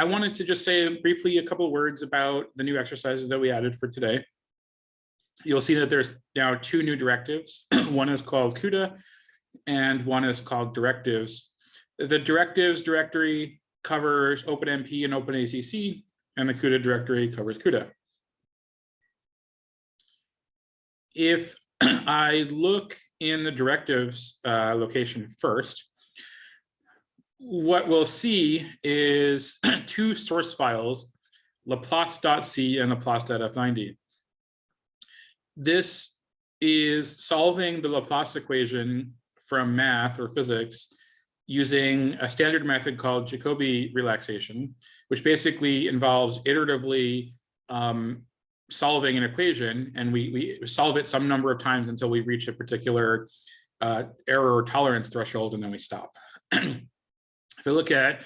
I wanted to just say briefly a couple words about the new exercises that we added for today. You'll see that there's now two new directives. one is called CUDA and one is called directives. The directives directory covers OpenMP and OpenACC and the CUDA directory covers CUDA. If I look in the directives uh, location first, what we'll see is two source files, laplace.c and laplace.f90. This is solving the Laplace equation from math or physics using a standard method called Jacobi relaxation, which basically involves iteratively um, solving an equation and we, we solve it some number of times until we reach a particular uh, error or tolerance threshold and then we stop. if we look at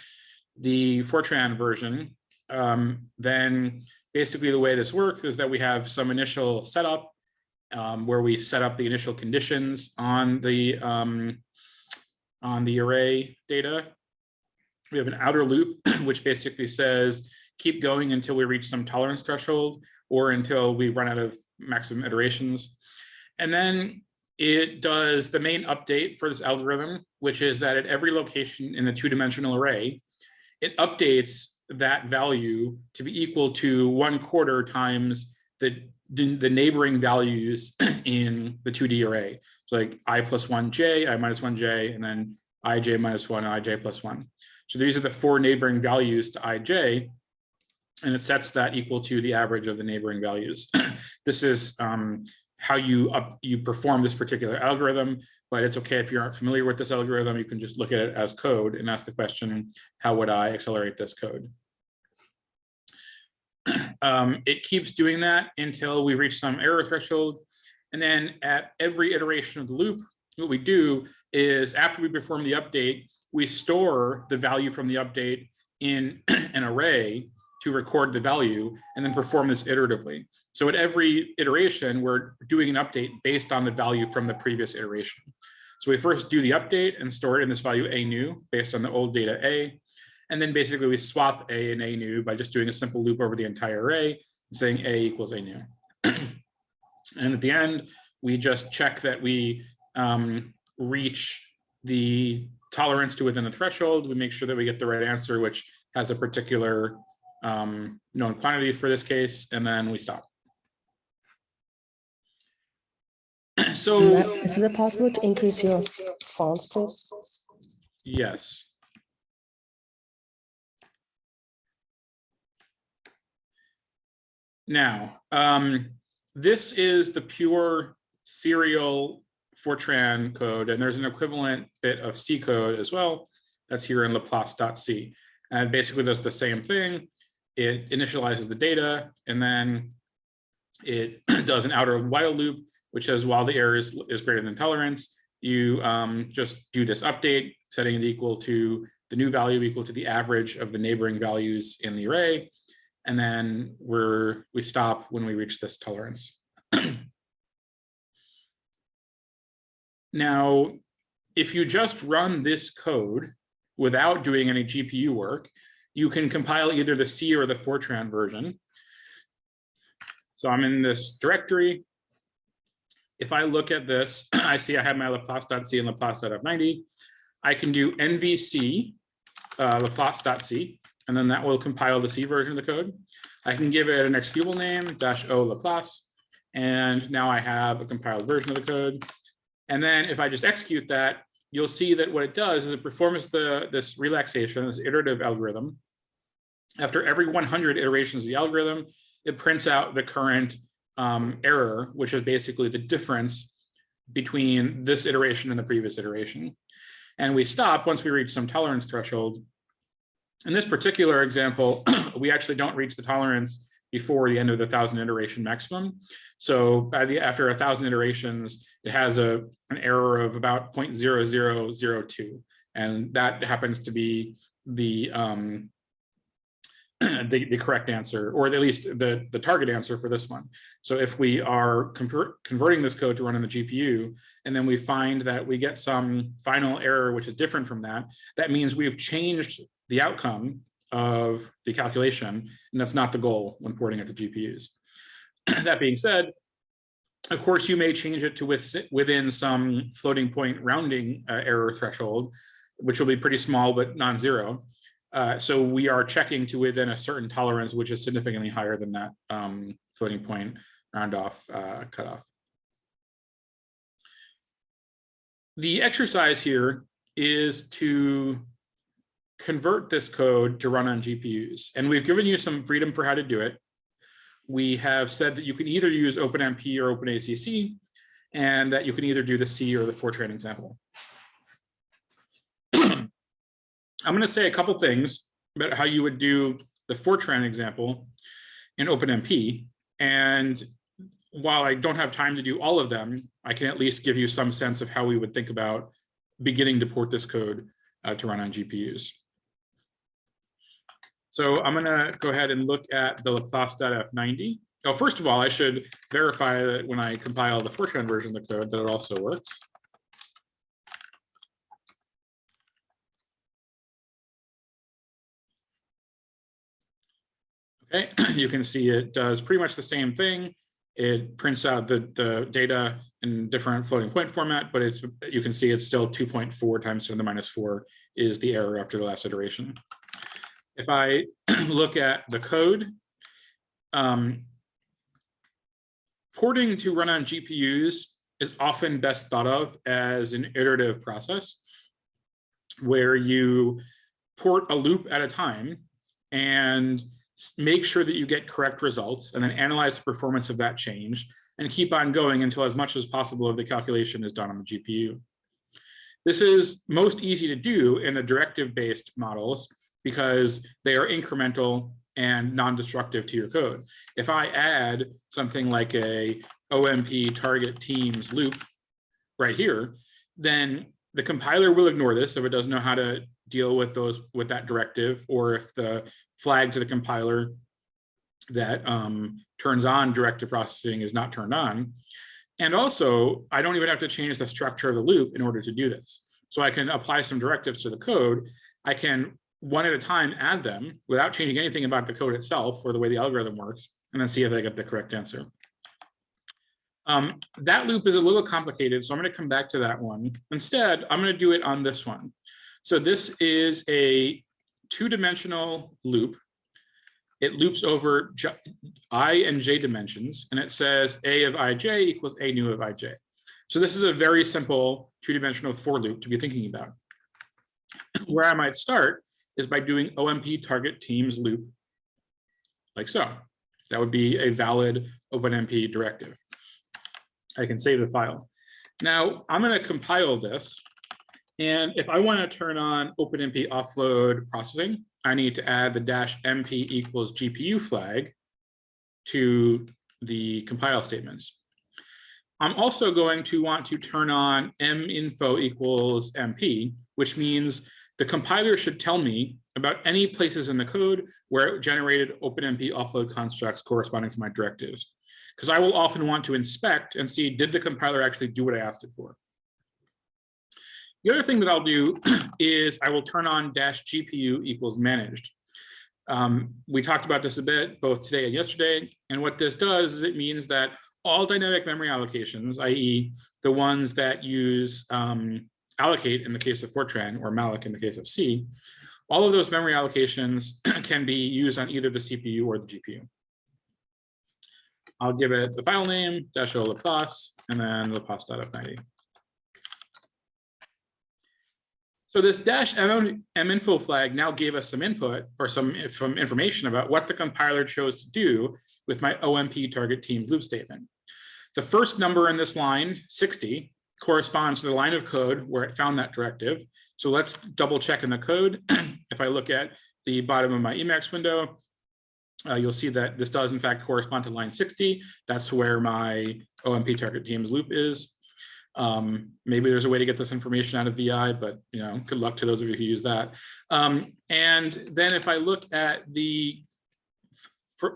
the Fortran version, um, then basically the way this works is that we have some initial setup um, where we set up the initial conditions on the um, on the array data. We have an outer loop, which basically says keep going until we reach some tolerance threshold or until we run out of maximum iterations. And then it does the main update for this algorithm, which is that at every location in the two-dimensional array, it updates that value to be equal to one quarter times the, the neighboring values in the 2D array. So like i plus 1j, i minus 1j, and then ij minus 1, ij plus 1. So these are the four neighboring values to ij, and it sets that equal to the average of the neighboring values. this is um, how you up, you perform this particular algorithm, but it's okay if you aren't familiar with this algorithm, you can just look at it as code and ask the question, how would I accelerate this code? Um, it keeps doing that until we reach some error threshold. And then at every iteration of the loop, what we do is after we perform the update, we store the value from the update in an array to record the value and then perform this iteratively. So at every iteration, we're doing an update based on the value from the previous iteration. So we first do the update and store it in this value a new based on the old data a. And then basically we swap a and a new by just doing a simple loop over the entire array saying a equals a new. and at the end, we just check that we um, reach the tolerance to within the threshold. We make sure that we get the right answer, which has a particular um, known quantity for this case, and then we stop. so is it possible to increase your fonts, please? Yes. Now, um, this is the pure serial Fortran code, and there's an equivalent bit of C code as well. That's here in Laplace.c. And basically does the same thing it initializes the data and then it does an outer while loop, which says while the error is, is greater than tolerance, you um, just do this update, setting it equal to the new value equal to the average of the neighboring values in the array. And then we're, we stop when we reach this tolerance. now, if you just run this code without doing any GPU work, you can compile either the C or the Fortran version. So I'm in this directory. If I look at this, I see I have my Laplace.c and Laplace.f90. I can do nvc uh, Laplace.c, and then that will compile the C version of the code. I can give it an executable name, dash O Laplace, and now I have a compiled version of the code. And then if I just execute that, you'll see that what it does is it performs the this relaxation, this iterative algorithm, after every 100 iterations of the algorithm, it prints out the current um, error, which is basically the difference between this iteration and the previous iteration. And we stop once we reach some tolerance threshold. In this particular example, we actually don't reach the tolerance before the end of the thousand iteration maximum. So by the after a thousand iterations, it has a an error of about 0.0002. And that happens to be the um, the, the correct answer, or at least the, the target answer for this one. So if we are converting this code to run on the GPU, and then we find that we get some final error, which is different from that, that means we've changed the outcome of the calculation, and that's not the goal when porting it to GPUs. That being said, of course, you may change it to with, within some floating point rounding uh, error threshold, which will be pretty small but non-zero. Uh, so we are checking to within a certain tolerance, which is significantly higher than that um, floating point round off uh, cutoff. The exercise here is to convert this code to run on GPUs. And we've given you some freedom for how to do it. We have said that you can either use OpenMP or OpenACC, and that you can either do the C or the Fortran example. I'm going to say a couple things about how you would do the Fortran example in OpenMP. And while I don't have time to do all of them, I can at least give you some sense of how we would think about beginning to port this code uh, to run on GPUs. So I'm going to go ahead and look at the Laplace.f90. Oh, first of all, I should verify that when I compile the Fortran version of the code that it also works. you can see it does pretty much the same thing. It prints out the, the data in different floating point format, but it's you can see it's still 2.4 times 10 to the minus 4 is the error after the last iteration. If I look at the code, um, porting to run on GPUs is often best thought of as an iterative process where you port a loop at a time and make sure that you get correct results and then analyze the performance of that change and keep on going until as much as possible of the calculation is done on the GPU. This is most easy to do in the directive based models because they are incremental and non-destructive to your code. If I add something like a OMP target teams loop right here, then the compiler will ignore this if it doesn't know how to deal with those with that directive or if the flag to the compiler that um, turns on directive processing is not turned on. And also, I don't even have to change the structure of the loop in order to do this. So I can apply some directives to the code. I can one at a time add them without changing anything about the code itself or the way the algorithm works, and then see if I get the correct answer. Um, that loop is a little complicated, so I'm going to come back to that one. Instead, I'm going to do it on this one. So this is a two-dimensional loop. It loops over i and j dimensions, and it says a of ij equals a new of ij. So this is a very simple two-dimensional for loop to be thinking about. Where I might start is by doing OMP target teams loop like so. That would be a valid OpenMP directive. I can save the file. Now I'm going to compile this. And if I want to turn on OpenMP offload processing, I need to add the dash MP equals GPU flag to the compile statements. I'm also going to want to turn on minfo equals MP, which means the compiler should tell me about any places in the code where it generated OpenMP offload constructs corresponding to my directives. Because I will often want to inspect and see, did the compiler actually do what I asked it for? The other thing that I'll do is I will turn on dash GPU equals managed. Um, we talked about this a bit, both today and yesterday. And what this does is it means that all dynamic memory allocations, i.e. the ones that use um, allocate in the case of Fortran or malloc in the case of C, all of those memory allocations can be used on either the CPU or the GPU. I'll give it the file name, dash o Laplace, and then Laplace.f90. So this dash minfo flag now gave us some input or some, some information about what the compiler chose to do with my OMP target team loop statement. The first number in this line, 60, corresponds to the line of code where it found that directive. So let's double check in the code. if I look at the bottom of my Emacs window, uh, you'll see that this does in fact correspond to line 60. That's where my OMP target teams loop is. Um, maybe there's a way to get this information out of VI, but you know, good luck to those of you who use that. Um, and then if I look at the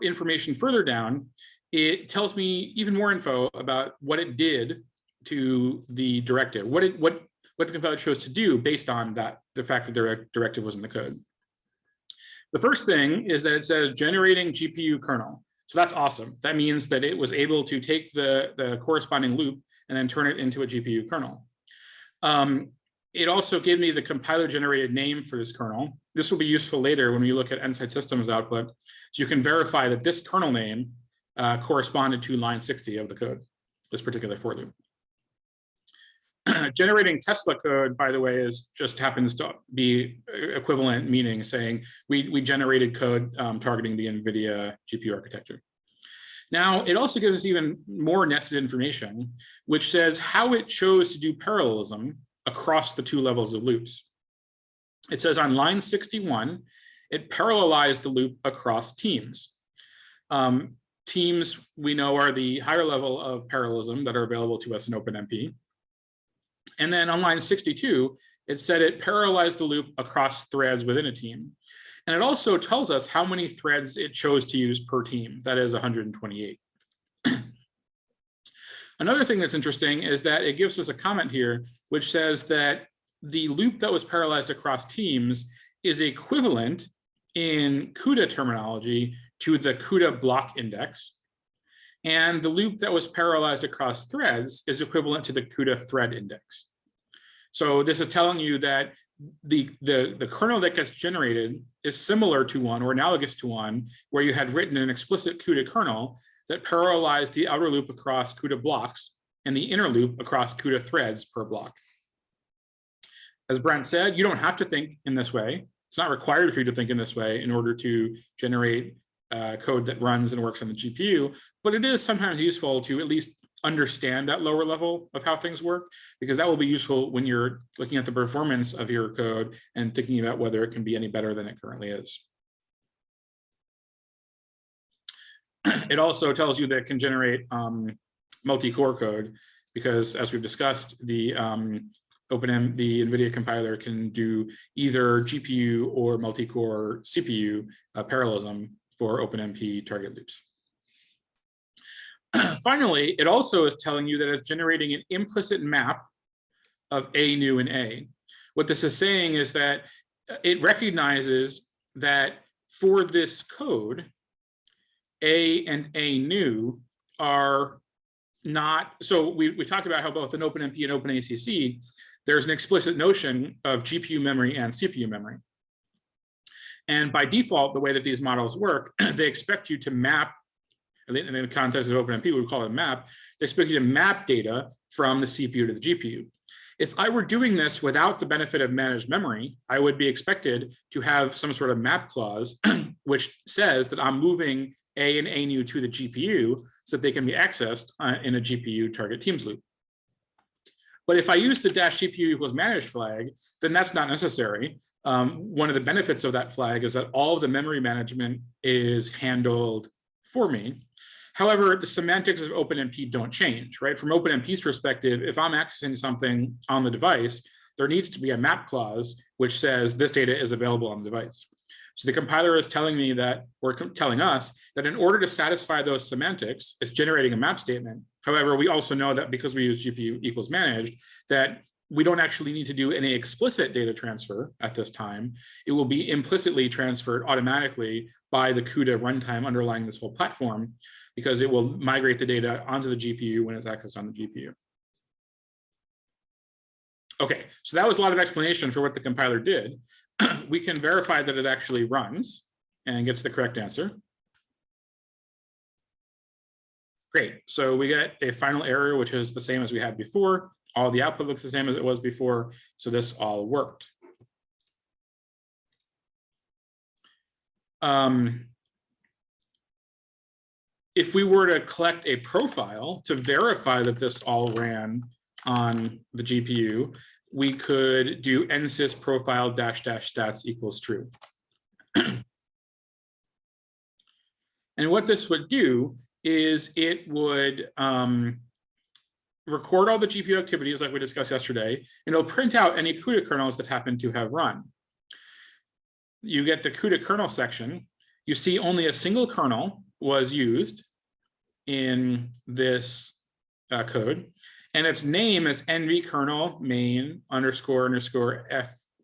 information further down, it tells me even more info about what it did to the directive, what it, what what the compiler chose to do based on that the fact that the directive was in the code. The first thing is that it says generating GPU kernel. So that's awesome. That means that it was able to take the, the corresponding loop and then turn it into a GPU kernel. Um, it also gave me the compiler generated name for this kernel. This will be useful later when we look at Nsight Systems output. So you can verify that this kernel name uh, corresponded to line 60 of the code, this particular for loop. Generating Tesla code, by the way, is just happens to be equivalent meaning saying we, we generated code um, targeting the NVIDIA GPU architecture. Now, it also gives us even more nested information, which says how it chose to do parallelism across the two levels of loops. It says on line 61, it parallelized the loop across teams. Um, teams we know are the higher level of parallelism that are available to us in OpenMP. And then on line 62, it said it parallelized the loop across threads within a team. And it also tells us how many threads it chose to use per team, that is 128. Another thing that's interesting is that it gives us a comment here, which says that the loop that was parallelized across teams is equivalent in CUDA terminology to the CUDA block index. And the loop that was parallelized across threads is equivalent to the CUDA thread index. So this is telling you that the, the, the kernel that gets generated is similar to one or analogous to one where you had written an explicit CUDA kernel that parallelized the outer loop across CUDA blocks and the inner loop across CUDA threads per block. As Brent said, you don't have to think in this way. It's not required for you to think in this way in order to generate uh, code that runs and works on the GPU, but it is sometimes useful to at least understand that lower level of how things work, because that will be useful when you're looking at the performance of your code and thinking about whether it can be any better than it currently is. It also tells you that it can generate um, multi-core code, because as we've discussed, the um, OpenM, the NVIDIA compiler can do either GPU or multi-core CPU uh, parallelism for OpenMP target loops. Finally, it also is telling you that it's generating an implicit map of A new and A. What this is saying is that uh, it recognizes that for this code, A and A new are not, so we, we talked about how both in OpenMP and OpenACC, there's an explicit notion of GPU memory and CPU memory. And by default, the way that these models work, they expect you to map, in the context of OpenMP, we would call it a map, they expect you to map data from the CPU to the GPU. If I were doing this without the benefit of managed memory, I would be expected to have some sort of map clause, which says that I'm moving A and A new to the GPU so that they can be accessed uh, in a GPU target teams loop. But if I use the dash GPU equals managed flag, then that's not necessary um, one of the benefits of that flag is that all of the memory management is handled for me. However, the semantics of OpenMP don't change, right? From OpenMP's perspective, if I'm accessing something on the device, there needs to be a map clause which says this data is available on the device. So the compiler is telling me that, or telling us that in order to satisfy those semantics, it's generating a map statement. However, we also know that because we use GPU equals managed, that we don't actually need to do any explicit data transfer at this time. It will be implicitly transferred automatically by the CUDA runtime underlying this whole platform because it will migrate the data onto the GPU when it's accessed on the GPU. Okay, so that was a lot of explanation for what the compiler did. we can verify that it actually runs and gets the correct answer. Great, so we get a final error, which is the same as we had before all the output looks the same as it was before, so this all worked. Um, if we were to collect a profile to verify that this all ran on the GPU, we could do nsys profile dash dash stats equals true. and what this would do is it would um, record all the GPU activities like we discussed yesterday, and it'll print out any CUDA kernels that happen to have run. You get the CUDA kernel section. You see only a single kernel was used in this uh, code, and its name is nv kernel main underscore underscore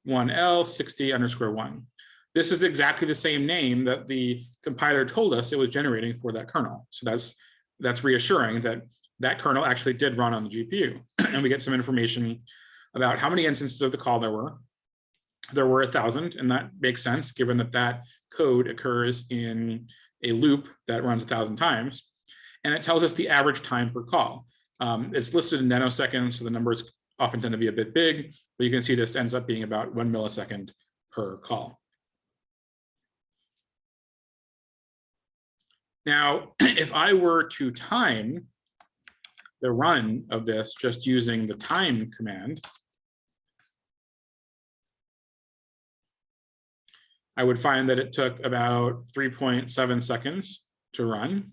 f1l 60 underscore one. this is exactly the same name that the compiler told us it was generating for that kernel. So that's that's reassuring that that kernel actually did run on the GPU. and we get some information about how many instances of the call there were. There were a thousand, and that makes sense given that that code occurs in a loop that runs a thousand times. And it tells us the average time per call. Um, it's listed in nanoseconds, so the numbers often tend to be a bit big, but you can see this ends up being about one millisecond per call. Now, if I were to time the run of this just using the time command, I would find that it took about 3.7 seconds to run.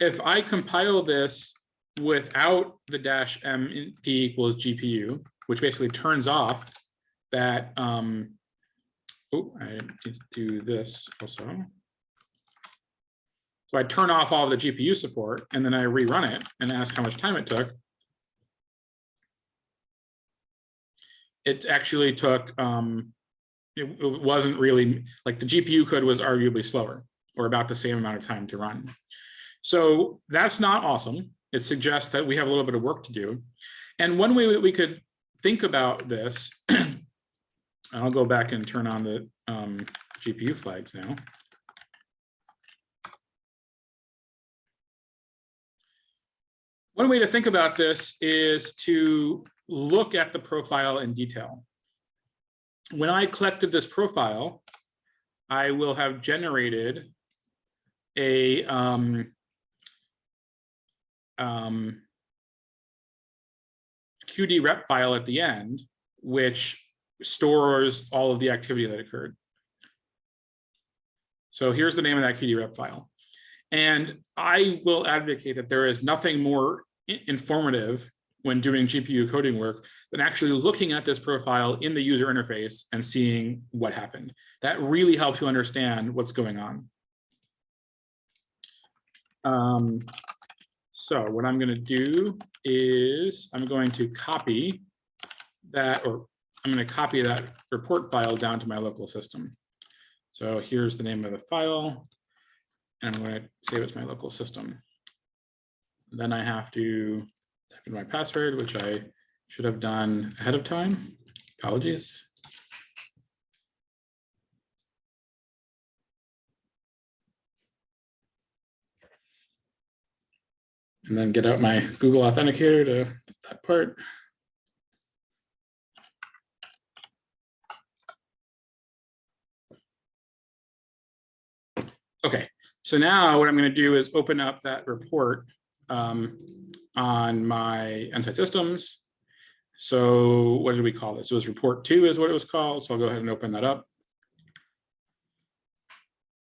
If I compile this without the dash m p equals GPU, which basically turns off that, um, oh, I need to do this also. So I turn off all of the GPU support and then I rerun it and ask how much time it took. It actually took, um, it, it wasn't really, like the GPU code was arguably slower or about the same amount of time to run. So that's not awesome. It suggests that we have a little bit of work to do. And one way that we could think about this, I'll go back and turn on the um, GPU flags now. One way to think about this is to look at the profile in detail. When I collected this profile, I will have generated a um, um, QD rep file at the end, which stores all of the activity that occurred. So here's the name of that QD rep file. And I will advocate that there is nothing more informative when doing GPU coding work than actually looking at this profile in the user interface and seeing what happened. That really helps you understand what's going on. Um, so what I'm going to do is I'm going to copy that, or I'm going to copy that report file down to my local system. So here's the name of the file, and I'm going to save it to my local system. Then I have to type in my password, which I should have done ahead of time. Apologies. And then get out my Google Authenticator to that part. Okay, so now what I'm going to do is open up that report um, on my Nsight systems. So what did we call this? It was report two is what it was called. So I'll go ahead and open that up.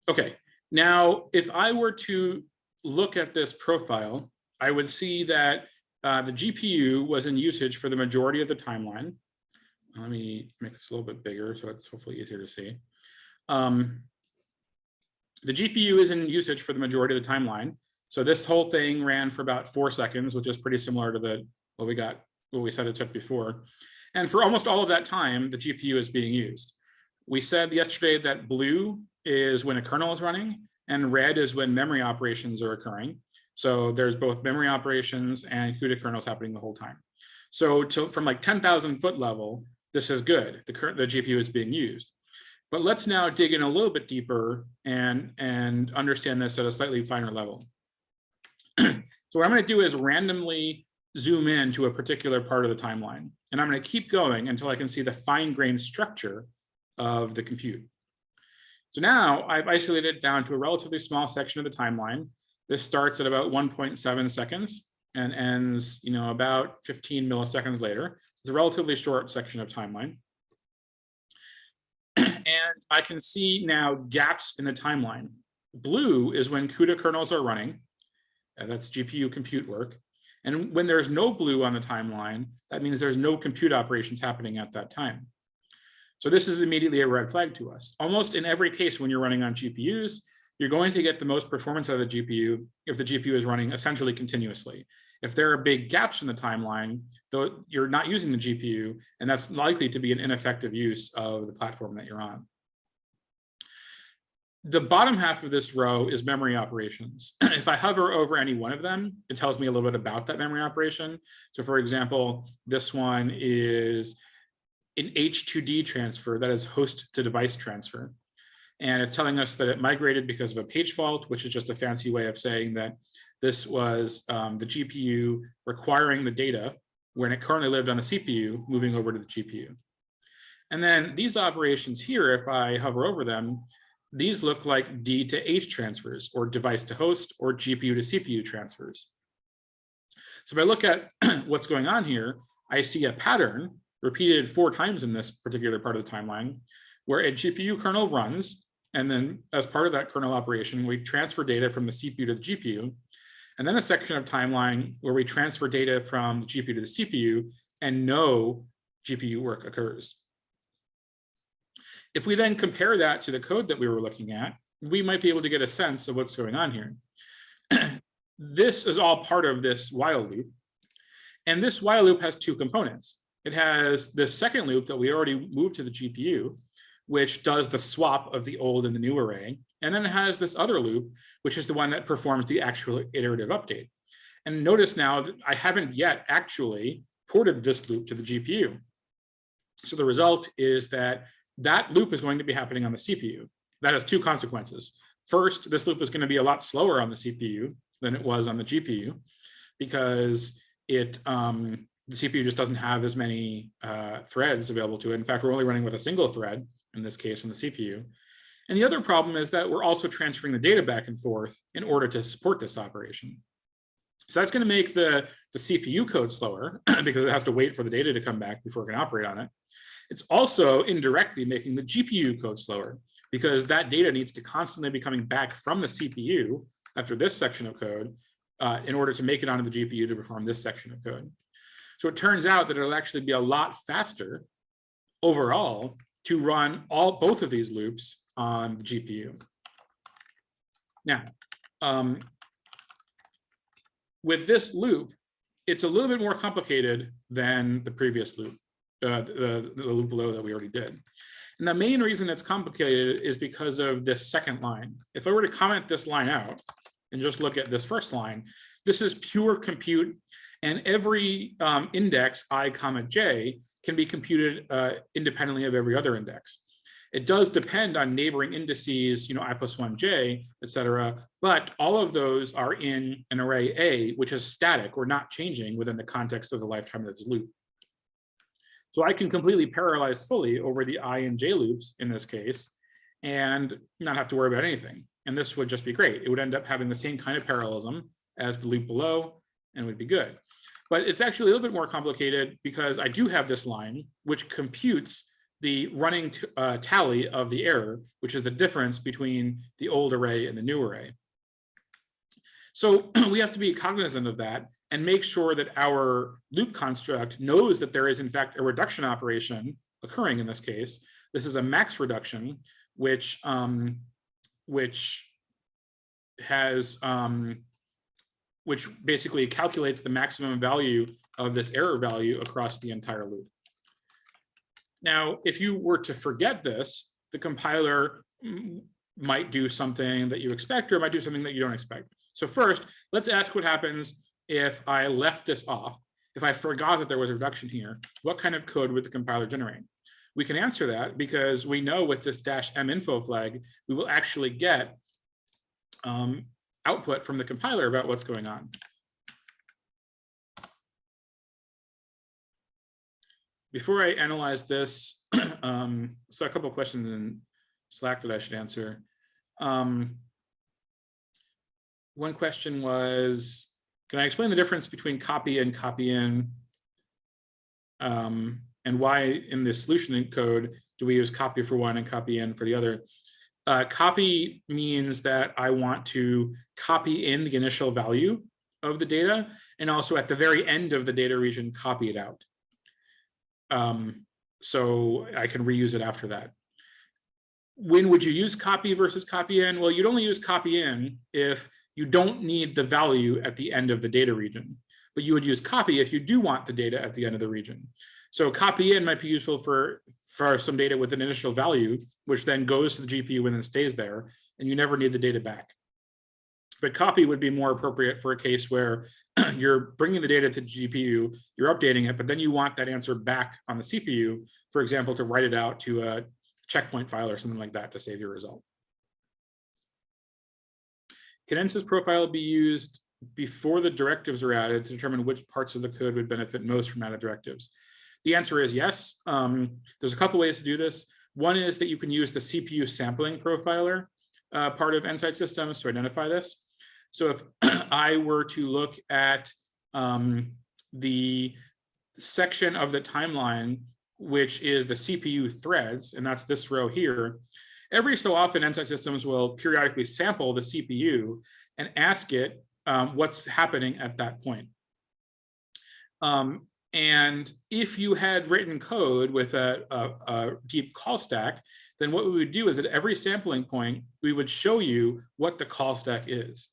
Okay, now if I were to look at this profile, I would see that uh, the GPU was in usage for the majority of the timeline. Let me make this a little bit bigger so it's hopefully easier to see. Um, the GPU is in usage for the majority of the timeline. So this whole thing ran for about four seconds, which is pretty similar to the what we got, what we said it took before. And for almost all of that time, the GPU is being used. We said yesterday that blue is when a kernel is running and red is when memory operations are occurring. So there's both memory operations and CUDA kernels happening the whole time. So to, from like 10,000 foot level, this is good. The current the GPU is being used. But let's now dig in a little bit deeper and, and understand this at a slightly finer level. so what I'm going to do is randomly zoom in to a particular part of the timeline. And I'm going to keep going until I can see the fine-grained structure of the compute. So now I've isolated it down to a relatively small section of the timeline. This starts at about 1.7 seconds and ends, you know, about 15 milliseconds later. It's a relatively short section of timeline. and I can see now gaps in the timeline. Blue is when CUDA kernels are running. And that's GPU compute work. And when there's no blue on the timeline, that means there's no compute operations happening at that time. So this is immediately a red flag to us. Almost in every case when you're running on GPUs, you're going to get the most performance out of the GPU if the GPU is running essentially continuously. If there are big gaps in the timeline, though you're not using the GPU, and that's likely to be an ineffective use of the platform that you're on. the bottom half of this row is memory operations. if I hover over any one of them, it tells me a little bit about that memory operation. So for example, this one is an H2D transfer, that is host to device transfer. And it's telling us that it migrated because of a page fault, which is just a fancy way of saying that this was um, the GPU requiring the data when it currently lived on the CPU, moving over to the GPU. And then these operations here, if I hover over them, these look like D to H transfers or device to host or GPU to CPU transfers. So if I look at what's going on here, I see a pattern repeated four times in this particular part of the timeline where a GPU kernel runs. And then as part of that kernel operation, we transfer data from the CPU to the GPU. And then a section of timeline where we transfer data from the GPU to the CPU and no GPU work occurs. If we then compare that to the code that we were looking at, we might be able to get a sense of what's going on here. this is all part of this while loop. And this while loop has two components. It has the second loop that we already moved to the GPU, which does the swap of the old and the new array. And then it has this other loop, which is the one that performs the actual iterative update. And notice now that I haven't yet actually ported this loop to the GPU. So the result is that that loop is going to be happening on the CPU. That has two consequences. First, this loop is going to be a lot slower on the CPU than it was on the GPU because it um, the CPU just doesn't have as many uh, threads available to it. In fact, we're only running with a single thread in this case on the CPU. And the other problem is that we're also transferring the data back and forth in order to support this operation. So that's going to make the, the CPU code slower because it has to wait for the data to come back before it can operate on it. It's also indirectly making the GPU code slower because that data needs to constantly be coming back from the CPU after this section of code uh, in order to make it onto the GPU to perform this section of code. So it turns out that it'll actually be a lot faster overall to run all both of these loops on the GPU. Now, um, with this loop, it's a little bit more complicated than the previous loop uh, the, the loop below that we already did. And the main reason it's complicated is because of this second line. If I were to comment this line out and just look at this first line, this is pure compute and every um, index i comma j can be computed uh, independently of every other index. It does depend on neighboring indices, you know, i plus one j, et cetera, but all of those are in an array A, which is static or not changing within the context of the lifetime of this loop. So I can completely parallelize fully over the i and j loops in this case and not have to worry about anything. And this would just be great. It would end up having the same kind of parallelism as the loop below and would be good. But it's actually a little bit more complicated because I do have this line which computes the running uh, tally of the error, which is the difference between the old array and the new array. So we have to be cognizant of that and make sure that our loop construct knows that there is in fact a reduction operation occurring in this case. This is a max reduction, which um, which has um, which basically calculates the maximum value of this error value across the entire loop. Now, if you were to forget this, the compiler might do something that you expect or might do something that you don't expect. So first, let's ask what happens if I left this off, if I forgot that there was a reduction here, what kind of code would the compiler generate? We can answer that because we know with this dash m info flag, we will actually get um, output from the compiler about what's going on. Before I analyze this, um, so a couple of questions in Slack that I should answer. Um, one question was, can I explain the difference between copy and copy in? Um, and why in this solution code do we use copy for one and copy in for the other? Uh, copy means that I want to copy in the initial value of the data and also at the very end of the data region, copy it out. Um, so I can reuse it after that. When would you use copy versus copy in? Well, you'd only use copy in if you don't need the value at the end of the data region, but you would use copy if you do want the data at the end of the region. So copy in might be useful for for some data with an initial value, which then goes to the GPU and then stays there, and you never need the data back. But copy would be more appropriate for a case where you're bringing the data to GPU, you're updating it, but then you want that answer back on the CPU, for example, to write it out to a checkpoint file or something like that to save your result. Can NSYS profile be used before the directives are added to determine which parts of the code would benefit most from added directives? The answer is yes. Um, there's a couple ways to do this. One is that you can use the CPU sampling profiler uh, part of Nsight systems to identify this. So if I were to look at um, the section of the timeline, which is the CPU threads, and that's this row here, every so often Nsight systems will periodically sample the CPU and ask it um, what's happening at that point. Um, and if you had written code with a, a, a, deep call stack, then what we would do is at every sampling point, we would show you what the call stack is.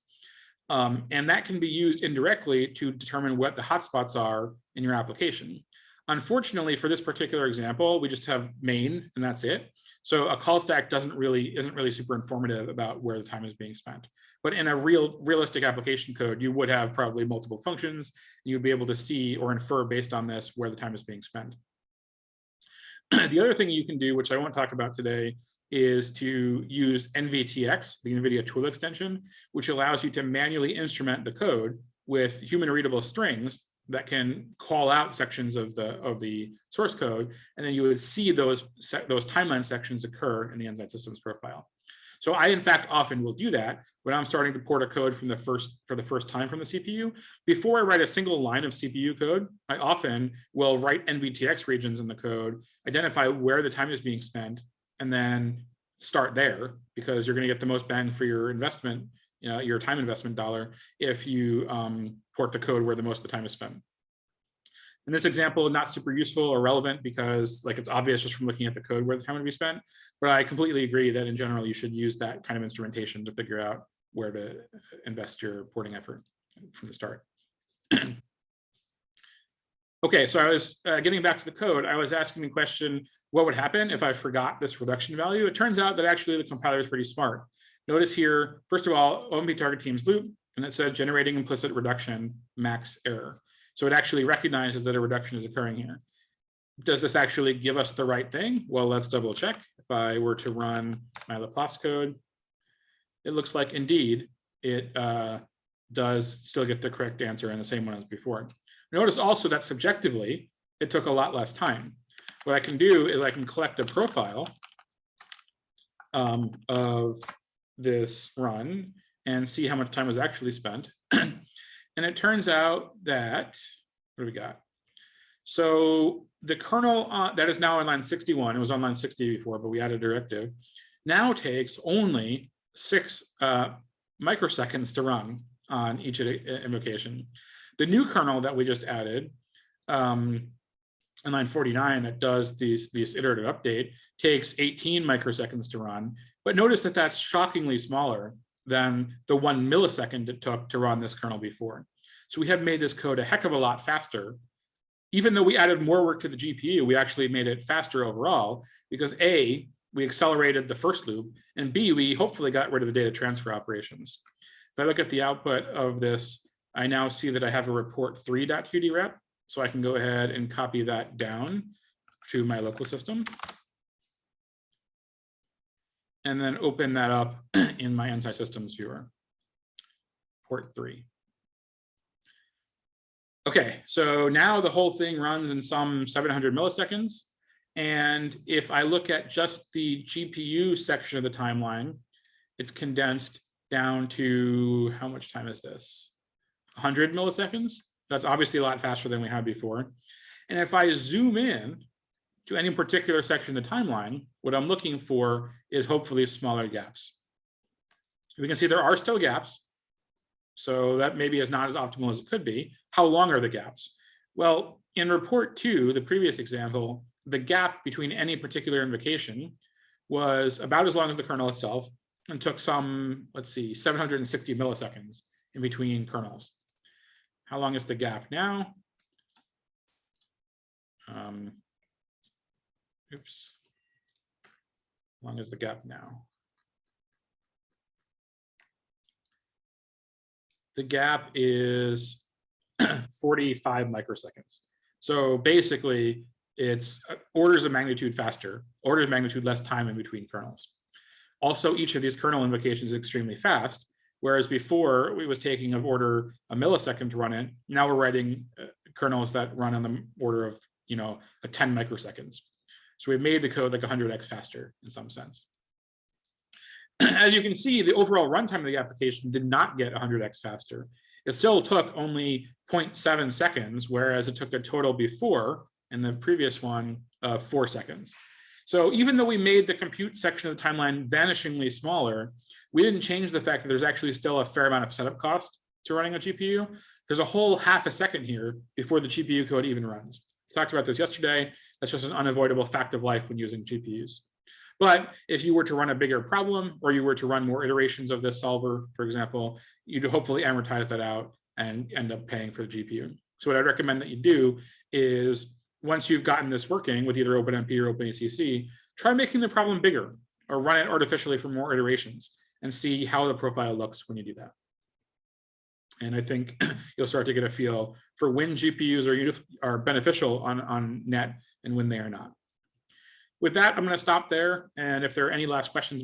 Um, and that can be used indirectly to determine what the hotspots are in your application. Unfortunately, for this particular example, we just have main and that's it. So a call stack doesn't really isn't really super informative about where the time is being spent. But in a real realistic application code, you would have probably multiple functions. You'd be able to see or infer based on this where the time is being spent. the other thing you can do, which I won't talk about today, is to use NVTX, the NVIDIA tool extension, which allows you to manually instrument the code with human readable strings that can call out sections of the of the source code, and then you would see those those timeline sections occur in the Nsight Systems profile. So I, in fact, often will do that when I'm starting to port a code from the first for the first time from the CPU. Before I write a single line of CPU code, I often will write NVTX regions in the code, identify where the time is being spent, and then start there because you're going to get the most bang for your investment, you know, your time investment dollar if you um, port the code where the most of the time is spent. In this example, not super useful or relevant because like it's obvious just from looking at the code where the time would be spent, but I completely agree that in general, you should use that kind of instrumentation to figure out where to invest your porting effort from the start. okay, so I was uh, getting back to the code. I was asking the question, what would happen if I forgot this reduction value? It turns out that actually the compiler is pretty smart. Notice here, first of all, OMP target teams loop, and it says generating implicit reduction max error. So it actually recognizes that a reduction is occurring here. Does this actually give us the right thing? Well, let's double check. If I were to run my Laplace code, it looks like indeed it uh, does still get the correct answer and the same one as before. Notice also that subjectively, it took a lot less time. What I can do is I can collect a profile um, of this run and see how much time was actually spent. And it turns out that, what do we got? So the kernel uh, that is now on line 61, it was on line 60 before, but we added a directive, now takes only six uh, microseconds to run on each invocation. The new kernel that we just added um, in line 49 that does these, these iterative update takes 18 microseconds to run. But notice that that's shockingly smaller than the one millisecond it took to run this kernel before. So we have made this code a heck of a lot faster. Even though we added more work to the GPU, we actually made it faster overall because A, we accelerated the first loop, and B, we hopefully got rid of the data transfer operations. If I look at the output of this, I now see that I have a report 3.qdrep, so I can go ahead and copy that down to my local system and then open that up in my Nsight Systems viewer, port three. Okay, so now the whole thing runs in some 700 milliseconds. And if I look at just the GPU section of the timeline, it's condensed down to, how much time is this? 100 milliseconds. That's obviously a lot faster than we had before. And if I zoom in to any particular section of the timeline, what I'm looking for is hopefully smaller gaps. We can see there are still gaps. So that maybe is not as optimal as it could be. How long are the gaps? Well, in report two, the previous example, the gap between any particular invocation was about as long as the kernel itself and took some, let's see, 760 milliseconds in between kernels. How long is the gap now? Um, Oops. How Long is the gap now? The gap is 45 microseconds. So basically, it's uh, orders of magnitude faster, orders of magnitude less time in between kernels. Also, each of these kernel invocations is extremely fast, whereas before we was taking an order a millisecond to run it. Now we're writing uh, kernels that run on the order of, you know, a 10 microseconds. So we've made the code like 100x faster in some sense. As you can see, the overall runtime of the application did not get 100x faster. It still took only 0.7 seconds, whereas it took a total before in the previous one of four seconds. So even though we made the compute section of the timeline vanishingly smaller, we didn't change the fact that there's actually still a fair amount of setup cost to running a GPU. There's a whole half a second here before the GPU code even runs. We talked about this yesterday. That's just an unavoidable fact of life when using GPUs. But if you were to run a bigger problem or you were to run more iterations of this solver, for example, you'd hopefully amortize that out and end up paying for the GPU. So what I'd recommend that you do is once you've gotten this working with either OpenMP or OpenACC, try making the problem bigger or run it artificially for more iterations and see how the profile looks when you do that. And I think you'll start to get a feel for when GPUs are, are beneficial on, on net and when they are not. With that, I'm going to stop there. And if there are any last questions,